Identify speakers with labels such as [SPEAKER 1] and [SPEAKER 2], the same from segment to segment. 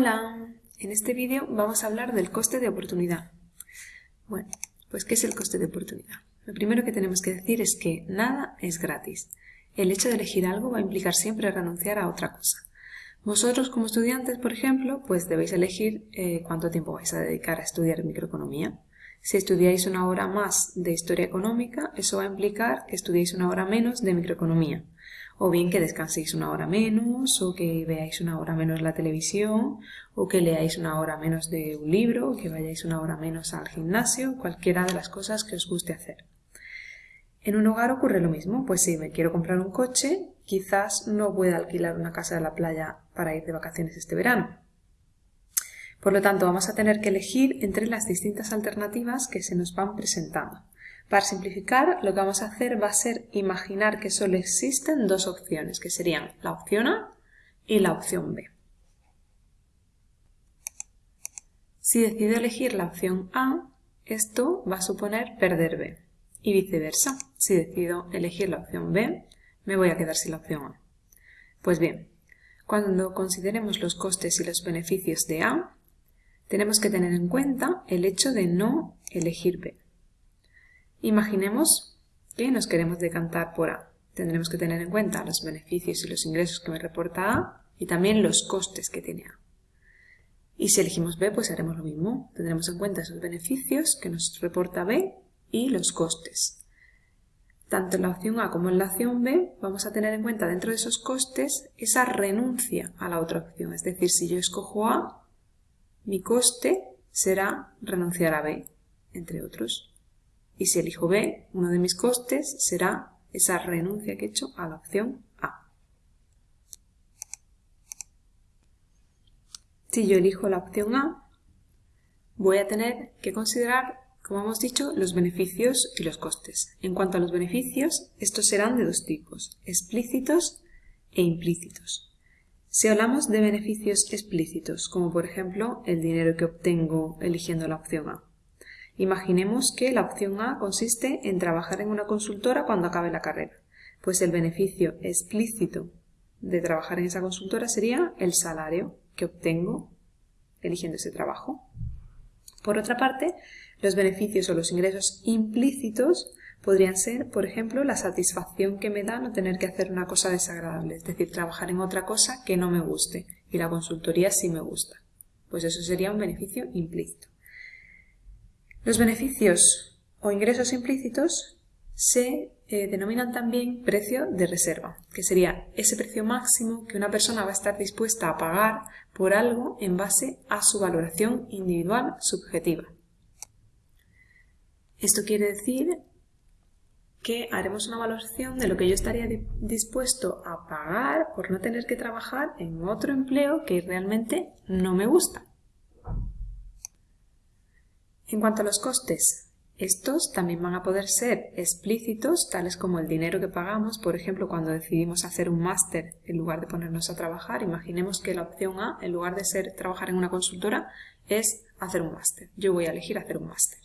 [SPEAKER 1] Hola, en este vídeo vamos a hablar del coste de oportunidad. Bueno, pues ¿qué es el coste de oportunidad? Lo primero que tenemos que decir es que nada es gratis. El hecho de elegir algo va a implicar siempre renunciar a otra cosa. Vosotros como estudiantes, por ejemplo, pues debéis elegir eh, cuánto tiempo vais a dedicar a estudiar microeconomía. Si estudiáis una hora más de historia económica, eso va a implicar que estudiéis una hora menos de microeconomía o bien que descanséis una hora menos, o que veáis una hora menos la televisión, o que leáis una hora menos de un libro, o que vayáis una hora menos al gimnasio, cualquiera de las cosas que os guste hacer. En un hogar ocurre lo mismo, pues si me quiero comprar un coche, quizás no pueda alquilar una casa de la playa para ir de vacaciones este verano. Por lo tanto, vamos a tener que elegir entre las distintas alternativas que se nos van presentando. Para simplificar, lo que vamos a hacer va a ser imaginar que solo existen dos opciones, que serían la opción A y la opción B. Si decido elegir la opción A, esto va a suponer perder B. Y viceversa, si decido elegir la opción B, me voy a quedar sin la opción A. Pues bien, cuando consideremos los costes y los beneficios de A, tenemos que tener en cuenta el hecho de no elegir B. Imaginemos que nos queremos decantar por A. Tendremos que tener en cuenta los beneficios y los ingresos que me reporta A y también los costes que tiene A. Y si elegimos B, pues haremos lo mismo. Tendremos en cuenta esos beneficios que nos reporta B y los costes. Tanto en la opción A como en la opción B vamos a tener en cuenta dentro de esos costes esa renuncia a la otra opción. Es decir, si yo escojo A, mi coste será renunciar a B, entre otros. Y si elijo B, uno de mis costes será esa renuncia que he hecho a la opción A. Si yo elijo la opción A, voy a tener que considerar, como hemos dicho, los beneficios y los costes. En cuanto a los beneficios, estos serán de dos tipos, explícitos e implícitos. Si hablamos de beneficios explícitos, como por ejemplo el dinero que obtengo eligiendo la opción A, Imaginemos que la opción A consiste en trabajar en una consultora cuando acabe la carrera. Pues el beneficio explícito de trabajar en esa consultora sería el salario que obtengo eligiendo ese trabajo. Por otra parte, los beneficios o los ingresos implícitos podrían ser, por ejemplo, la satisfacción que me da no tener que hacer una cosa desagradable, es decir, trabajar en otra cosa que no me guste y la consultoría sí me gusta. Pues eso sería un beneficio implícito. Los beneficios o ingresos implícitos se eh, denominan también precio de reserva, que sería ese precio máximo que una persona va a estar dispuesta a pagar por algo en base a su valoración individual subjetiva. Esto quiere decir que haremos una valoración de lo que yo estaría dispuesto a pagar por no tener que trabajar en otro empleo que realmente no me gusta. En cuanto a los costes, estos también van a poder ser explícitos, tales como el dinero que pagamos, por ejemplo, cuando decidimos hacer un máster en lugar de ponernos a trabajar. Imaginemos que la opción A, en lugar de ser trabajar en una consultora, es hacer un máster. Yo voy a elegir hacer un máster.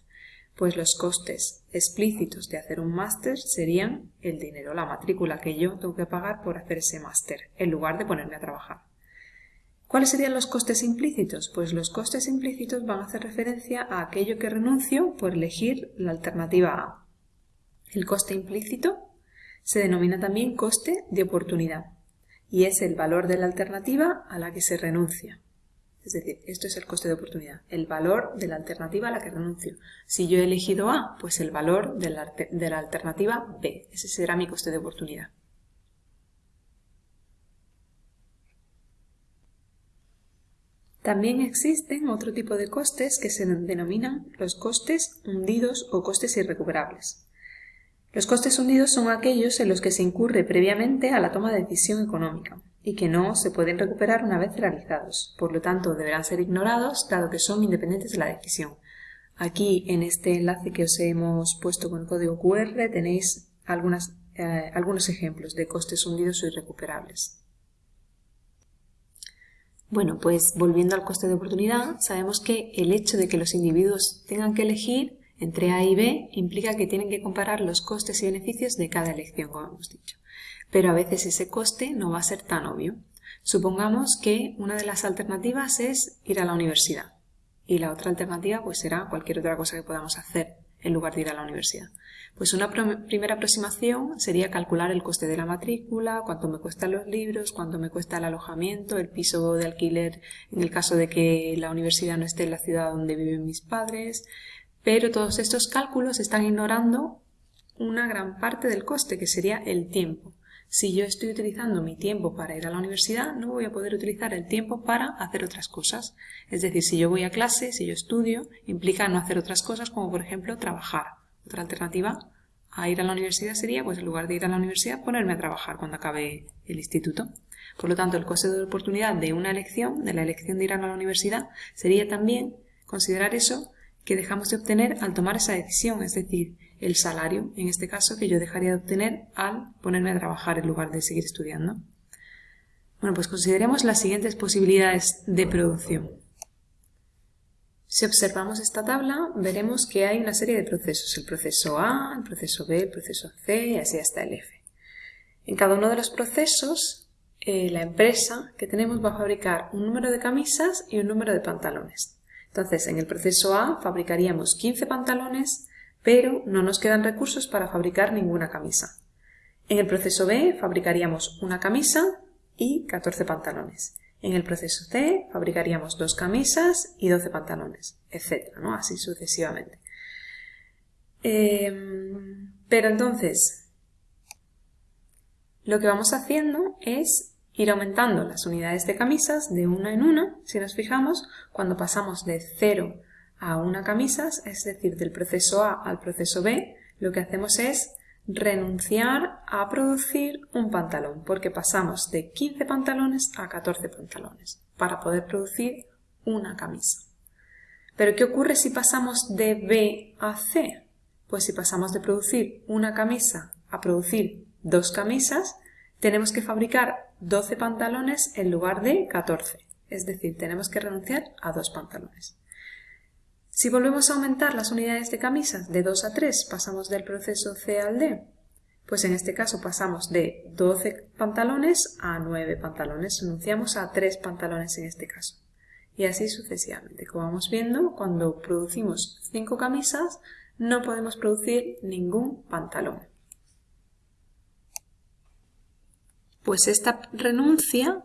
[SPEAKER 1] Pues los costes explícitos de hacer un máster serían el dinero, la matrícula que yo tengo que pagar por hacer ese máster, en lugar de ponerme a trabajar. ¿Cuáles serían los costes implícitos? Pues los costes implícitos van a hacer referencia a aquello que renuncio por elegir la alternativa A. El coste implícito se denomina también coste de oportunidad y es el valor de la alternativa a la que se renuncia. Es decir, esto es el coste de oportunidad, el valor de la alternativa a la que renuncio. Si yo he elegido A, pues el valor de la, alternativa B. Ese será mi coste de oportunidad. También existen otro tipo de costes que se denominan los costes hundidos o costes irrecuperables. Los costes hundidos son aquellos en los que se incurre previamente a la toma de decisión económica y que no se pueden recuperar una vez realizados. Por lo tanto, deberán ser ignorados dado que son independientes de la decisión. Aquí, en este enlace que os hemos puesto con el código QR, tenéis eh, algunos ejemplos de costes hundidos o irrecuperables. Bueno, pues volviendo al coste de oportunidad, sabemos que el hecho de que los individuos tengan que elegir entre A y B implica que tienen que comparar los costes y beneficios de cada elección, como hemos dicho. Pero a veces ese coste no va a ser tan obvio. Supongamos que una de las alternativas es ir a la universidad y la otra alternativa pues será cualquier otra cosa que podamos hacer en lugar de ir a la universidad. Pues una primera aproximación sería calcular el coste de la matrícula, cuánto me cuestan los libros, cuánto me cuesta el alojamiento, el piso de alquiler en el caso de que la universidad no esté en la ciudad donde viven mis padres, pero todos estos cálculos están ignorando una gran parte del coste, que sería el tiempo. Si yo estoy utilizando mi tiempo para ir a la universidad, no voy a poder utilizar el tiempo para hacer otras cosas. Es decir, si yo voy a clase, si yo estudio, implica no hacer otras cosas como por ejemplo trabajar. Otra alternativa a ir a la universidad sería, pues en lugar de ir a la universidad, ponerme a trabajar cuando acabe el instituto. Por lo tanto, el coste de oportunidad de una elección, de la elección de ir a la universidad, sería también considerar eso que dejamos de obtener al tomar esa decisión, es decir, el salario, en este caso, que yo dejaría de obtener al ponerme a trabajar en lugar de seguir estudiando. Bueno, pues consideremos las siguientes posibilidades de producción. Si observamos esta tabla, veremos que hay una serie de procesos. El proceso A, el proceso B, el proceso C y así hasta el F. En cada uno de los procesos, eh, la empresa que tenemos va a fabricar un número de camisas y un número de pantalones. Entonces, en el proceso A fabricaríamos 15 pantalones, pero no nos quedan recursos para fabricar ninguna camisa. En el proceso B fabricaríamos una camisa y 14 pantalones. En el proceso C fabricaríamos dos camisas y 12 pantalones, etc. ¿no? Así sucesivamente. Em, pero entonces, lo que vamos haciendo es ir aumentando las unidades de camisas de una en una. Si nos fijamos, cuando pasamos de 0 a una camisa, es decir, del proceso A al proceso B, lo que hacemos es renunciar a producir un pantalón, porque pasamos de 15 pantalones a 14 pantalones para poder producir una camisa. Pero ¿qué ocurre si pasamos de B a C? Pues si pasamos de producir una camisa a producir dos camisas, tenemos que fabricar 12 pantalones en lugar de 14. Es decir, tenemos que renunciar a dos pantalones. Si volvemos a aumentar las unidades de camisas de 2 a 3, pasamos del proceso C al D. Pues en este caso pasamos de 12 pantalones a 9 pantalones, renunciamos a 3 pantalones en este caso. Y así sucesivamente. Como vamos viendo, cuando producimos 5 camisas, no podemos producir ningún pantalón. Pues esta renuncia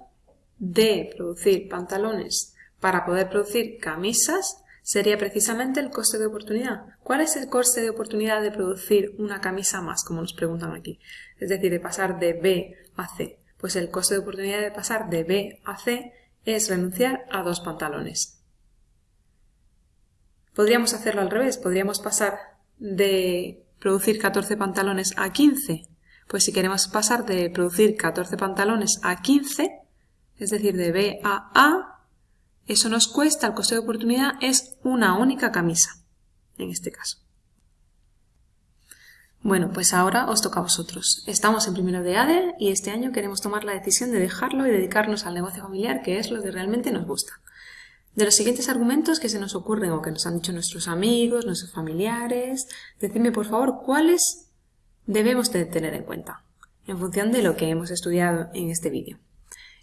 [SPEAKER 1] de producir pantalones para poder producir camisas sería precisamente el coste de oportunidad. ¿Cuál es el coste de oportunidad de producir una camisa más, como nos preguntan aquí? Es decir, de pasar de B a C. Pues el coste de oportunidad de pasar de B a C es renunciar a dos pantalones. Podríamos hacerlo al revés, podríamos pasar de producir 14 pantalones a 15. Pues si queremos pasar de producir 14 pantalones a 15, es decir, de B a A, eso nos cuesta, el coste de oportunidad es una única camisa, en este caso. Bueno, pues ahora os toca a vosotros. Estamos en primero de ADE y este año queremos tomar la decisión de dejarlo y dedicarnos al negocio familiar, que es lo que realmente nos gusta. De los siguientes argumentos que se nos ocurren o que nos han dicho nuestros amigos, nuestros familiares, decidme por favor cuáles debemos de tener en cuenta en función de lo que hemos estudiado en este vídeo.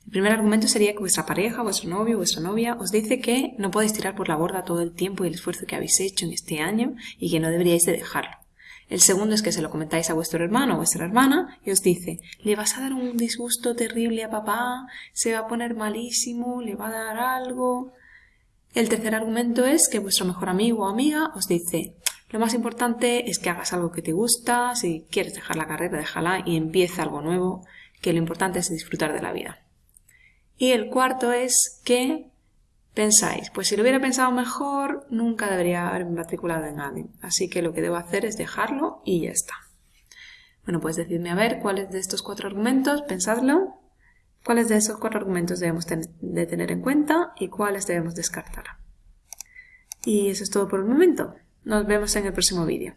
[SPEAKER 1] El primer argumento sería que vuestra pareja, vuestro novio, vuestra novia os dice que no podéis tirar por la borda todo el tiempo y el esfuerzo que habéis hecho en este año y que no deberíais de dejarlo. El segundo es que se lo comentáis a vuestro hermano o vuestra hermana y os dice, le vas a dar un disgusto terrible a papá, se va a poner malísimo, le va a dar algo. El tercer argumento es que vuestro mejor amigo o amiga os dice, lo más importante es que hagas algo que te gusta, si quieres dejar la carrera, déjala y empieza algo nuevo, que lo importante es disfrutar de la vida. Y el cuarto es que pensáis, pues si lo hubiera pensado mejor, nunca debería haber matriculado en ADE. Así que lo que debo hacer es dejarlo y ya está. Bueno, pues decidme a ver cuáles de estos cuatro argumentos, pensadlo, cuáles de esos cuatro argumentos debemos de tener en cuenta y cuáles debemos descartar. Y eso es todo por el momento. Nos vemos en el próximo vídeo.